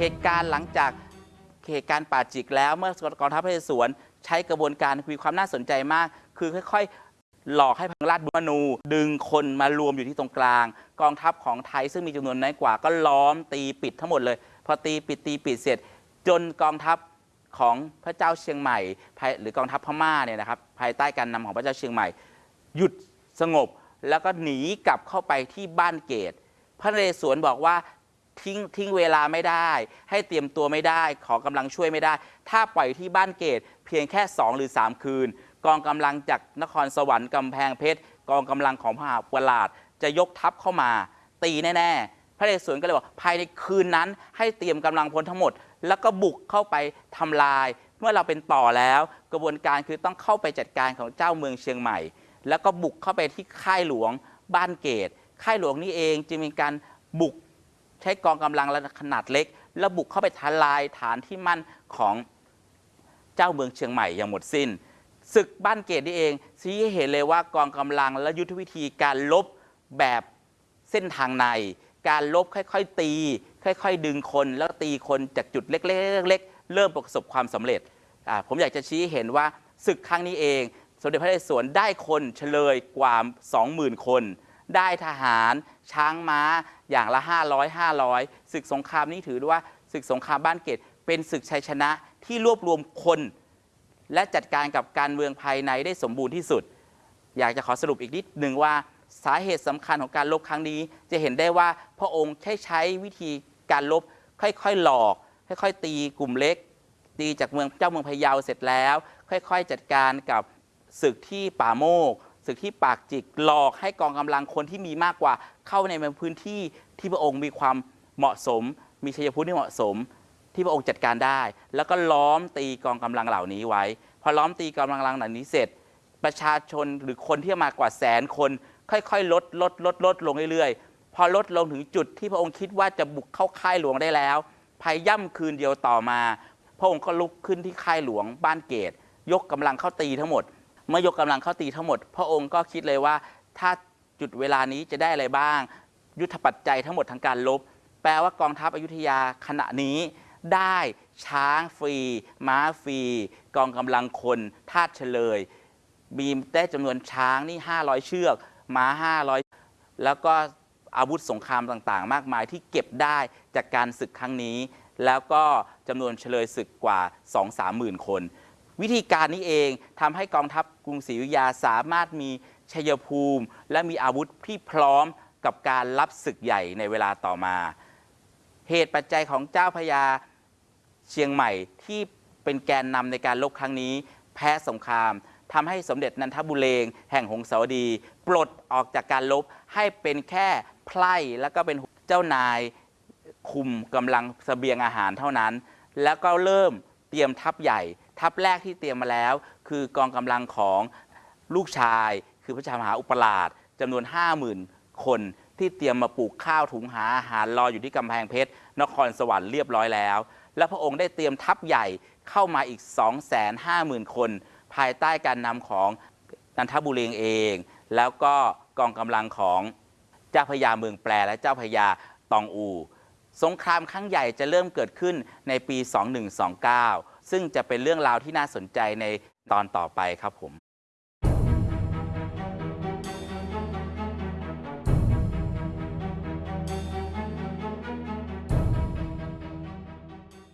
เหตุการณ์หลังจากเหตุการณ์ป่าจิกแล้วเมื่อกองทัพพระเรศวรใช้กระบวนการมีความน่าสนใจมาก คือค่อยๆ หลอกให้พังราชบุรณูดึงคนมารวมอยู่ที่ตรงกลาง กองทัพของไทยซึ่งมีจำนวนน้อยกว่าก็ล้อมตีปิดทั้งหมดเลย พอตีปิดตีปิดเสร็จ จนกองทัพของพระเจ้าเชียงใหม่ หรือกองทัพพม่าเนี่ยนะครับภายใต้การนำของพระเจ้าเชียงใหม่ หยุดสงบแล้วก็หนีกลับเข้าไปที่บ้านเกต พระนเรศวรบอกว่าทิ้งทิ้งเวลาไม่ได้ ให้เตรียมตัวไม่ได้ ขอกำลังช่วยไม่ได้ ถ้าปล่อยที่บ้านเกต เพียงแค่ 2 หรือ 3 คืน กองกำลังจากนครสวรรค์กำแพงเพชร กองกำลังของพระมหาวลาดจะยกทัพเข้ามา ตีแน่ๆ พระนเรศวรก็เลยบอกภายในคืนนั้นให้เตรียมกำลังพลทั้งหมด แล้วก็บุกเข้าไปทำลาย เมื่อเราเป็นต่อแล้ว กระบวนการคือต้องเข้าไปจัดการของเจ้าเมืองเชียงใหม่ แล้วก็บุกเข้าไปที่ค่ายหลวงบ้านเกต ค่ายหลวงนี่เองจึงมีการบุกใช้กองกำลังขนาดเล็ก แล้วบุกเข้าไปทลายฐานที่มั่นของเจ้าเมืองเชียงใหม่อย่างหมดสิ้น ศึกบ้านเกตนี่เองชี้ให้เห็นเลยว่ากองกำลังและยุทธวิธีการลบแบบเส้นทางใน การลบค่อยๆตี ค่อยๆ ดึงคนแล้วตีคนจากจุดเล็กๆเริ่มประสบความสำเร็จผมอยากจะชี้เห็นว่าศึกครั้งนี้เอง สมเด็จพระนเรศวรได้คนเฉลยกว่า 20,000 คน ได้ทหาร ช้างม้าอย่างละ 500 500 ศึกสงครามนี้ถือว่าศึกสงครามบ้านเกตเป็นศึกชัยชนะที่รวบรวมคน และจัดการกับการเมืองภายในได้สมบูรณ์ที่สุด อยากจะขอสรุปอีกนิดหนึ่งว่าสาเหตุสำคัญของการลบครั้งนี้ จะเห็นได้ว่าพระองค์ใช้ใช้วิธีการลบค่อยๆหลอก ค่อยๆ ตีกลุ่มเล็ก ตีจากเมืองเจ้าเมืองพะเยาเสร็จแล้ว ค่อยๆ จัดการกับศึกที่ป่าโมกศึกที่ปากจิกหลอกให้กองกำลังคนที่มีมากกว่าเข้าในพื้นที่ที่พระองค์มีความเหมาะสม มีชัยภูมิที่เหมาะสม ที่พระองค์จัดการได้ แล้วก็ล้อมตีกองกำลังเหล่านี้ไว้ พอล้อมตีกองกำลังเหล่านี้เสร็จ ประชาชนหรือคนที่มากว่าแสนคน ค่อยๆ ลดลดลดลดลงเรื่อยๆ พอลดลงถึงจุดที่พระองค์คิดว่าจะบุกเข้าค่ายหลวงได้แล้วภายย่ำคืนเดียวต่อมา พระองค์ก็ลุกขึ้นที่ค่ายหลวงบ้านเกต ยกกำลังเข้าตีทั้งหมด เมื่อยกกำลังเข้าตีทั้งหมด พระองค์ก็คิดเลยว่าถ้าจุดเวลานี้จะได้อะไรบ้าง ยุทธปัจจัยทั้งหมดทางการลบ แปลว่ากองทัพอยุธยาขณะนี้ ได้ช้างฟรี ม้าฟรี กองกำลังคนทาสเฉลย มีได้จำนวนช้างนี่ 500 เชือก ม้า 500 แล้วก็อาวุธสงครามต่างๆ มากมายที่เก็บได้จากการศึกครั้งนี้ แล้วก็จำนวนเฉลยศึกกว่า 2-3หมื่นคน วิธีการนี้เองทำให้กองทัพกรุงศรีอยุธยาสามารถมีชัยภูมิ และมีอาวุธที่พร้อมกับการรับศึกใหญ่ในเวลาต่อมา เหตุปัจจัยของเจ้าพระยา เชียงใหม่ที่เป็นแกนนำในการลบครั้งนี้ แพ้สงครามทำให้สมเด็จนันทบุเรงแห่งหงสาวดี ปลดออกจากการลบให้เป็นแค่ไพร่แล้วก็เป็นเจ้านายคุมกำลังเสบียงอาหารเท่านั้น แล้วก็เริ่มเตรียมทัพใหญ่ ทัพแรกที่เตรียมมาแล้ว คือกองกำลังของลูกชาย คือพระชามหาอุปราชจำนวน 50,000 คนที่เตรียมมาปลูกข้าวถุงหาอาหารรออยู่ที่กำแพงเพชรนครสวรรค์เรียบร้อยแล้ว และพระองค์ได้เตรียมทัพใหญ่เข้ามาอีก 250,000 คน ภายใต้การนำของนันทบุรีเอง แล้วก็กองกำลังของเจ้าพระยาเมืองแปรและเจ้าพระยาตองอู สงครามครั้งใหญ่จะเริ่มเกิดขึ้นในปี 2129 ซึ่งจะเป็นเรื่องราวที่น่าสนใจในตอนต่อไปครับผม